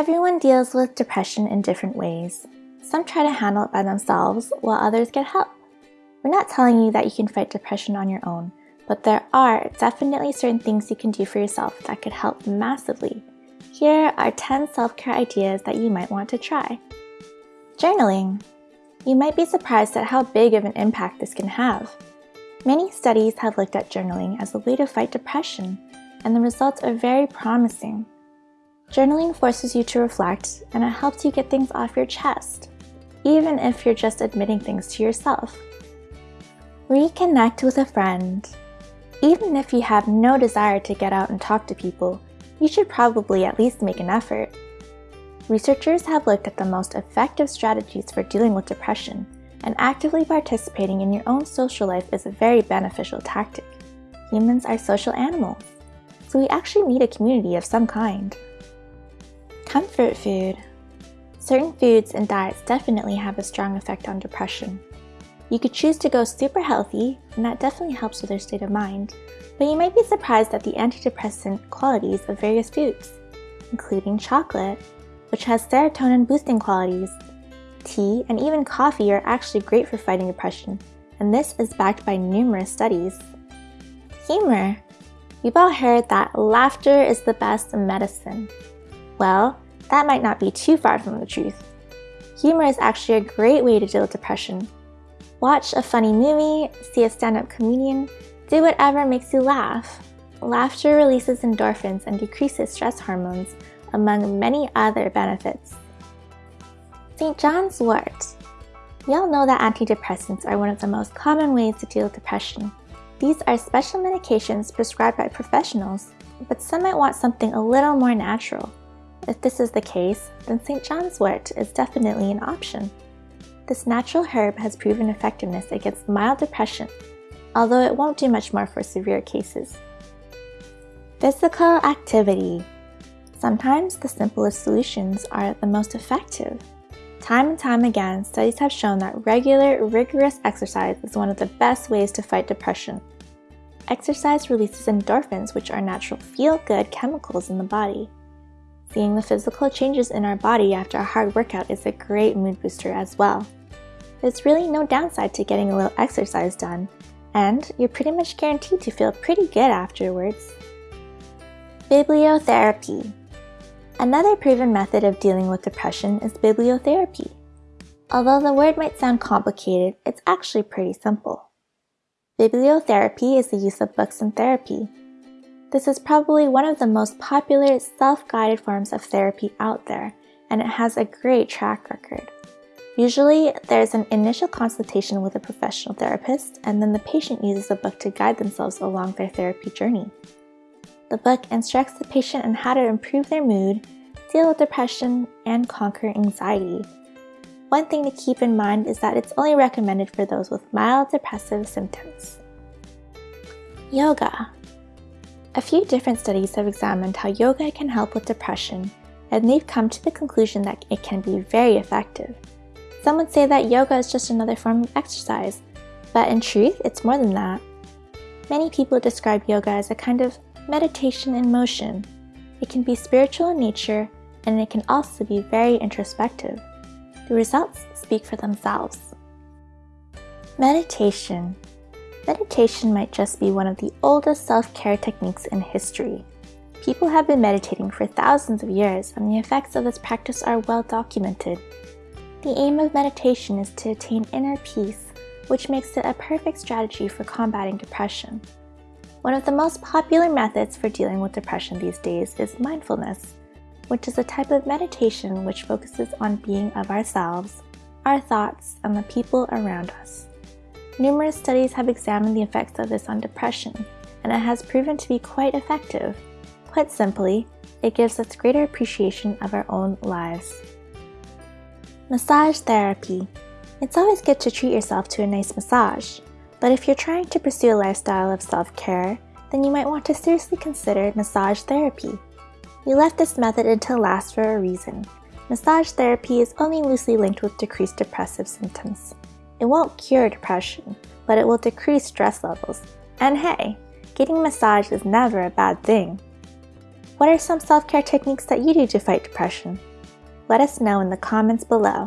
Everyone deals with depression in different ways. Some try to handle it by themselves, while others get help. We're not telling you that you can fight depression on your own, but there are definitely certain things you can do for yourself that could help massively. Here are 10 self-care ideas that you might want to try. Journaling. You might be surprised at how big of an impact this can have. Many studies have looked at journaling as a way to fight depression, and the results are very promising. Journaling forces you to reflect, and it helps you get things off your chest, even if you're just admitting things to yourself. Reconnect with a friend. Even if you have no desire to get out and talk to people, you should probably at least make an effort. Researchers have looked at the most effective strategies for dealing with depression, and actively participating in your own social life is a very beneficial tactic. Humans are social animals, so we actually need a community of some kind. Fear certain pairs infinitely have a strong effect on depression you cue choose T gore super helped مائنڈی depressions which hazing تھی and even half you are H great fee fighting passion and this is back by numerous studies laughter is the best medicine well دائٹ نا beat he cheese he mars H great way riddle fashion what's a funny mu see attend up comedian the what ever makes you laugh لافٹ releases endorphins and D keys stress hormones among many other benefits chance Woods you'll know that depends mass coming way fashion these are special medications prescribe professions but some eat something more natural chance wait اسٹلی Anas naturals effectiveness گیٹنٹ severeness arrest gains regular regulars exercise one of the best ways to فائٹنسائز releases endorphins which are natural feel کر بار physical changes are barely نوٹرسائز after your therapy another favourite method of dealing with the fashion is pebble تھیراپیلڈ میں simple pebble therapy اسپسن therapy this is probably one of the most popular self guided forms of therapy outer and it has a great heart usually there is an initial concentration with per therapy journey one thing the keep in minds yoga a few different studies if exam can helped to the conclusion then be very effective yoga from exercise more not main people describe yoga kind of meditating and motion be spiritual nature and also be very introspect meditation meditating my چیسپی one of the oldest self care techniques in history people have انٹےجی for comparing methods for dealing these days is mindfulness what is meditating on being ourselves others people's نیمر studies have exams on depression and I has prevent be cut effect quite simply it's greater appreciation our own life massage this gets تھریس offer nice massage but if you trying to پریسیلسر massage though leaf this method it the last your reason massage therapy is one to these depress symptoms bed fashion worse نہ